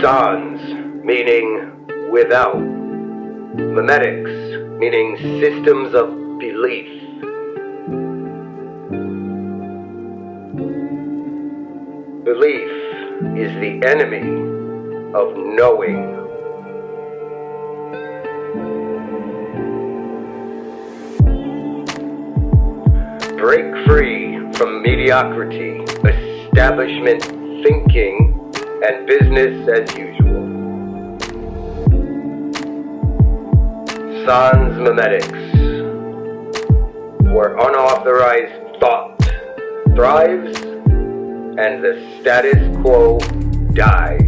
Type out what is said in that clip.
Sans, meaning without. Memetics, meaning systems of belief. Belief is the enemy of knowing. Break free from mediocrity, establishment thinking, and business as usual. Sans memetics, where unauthorized thought thrives and the status quo dies.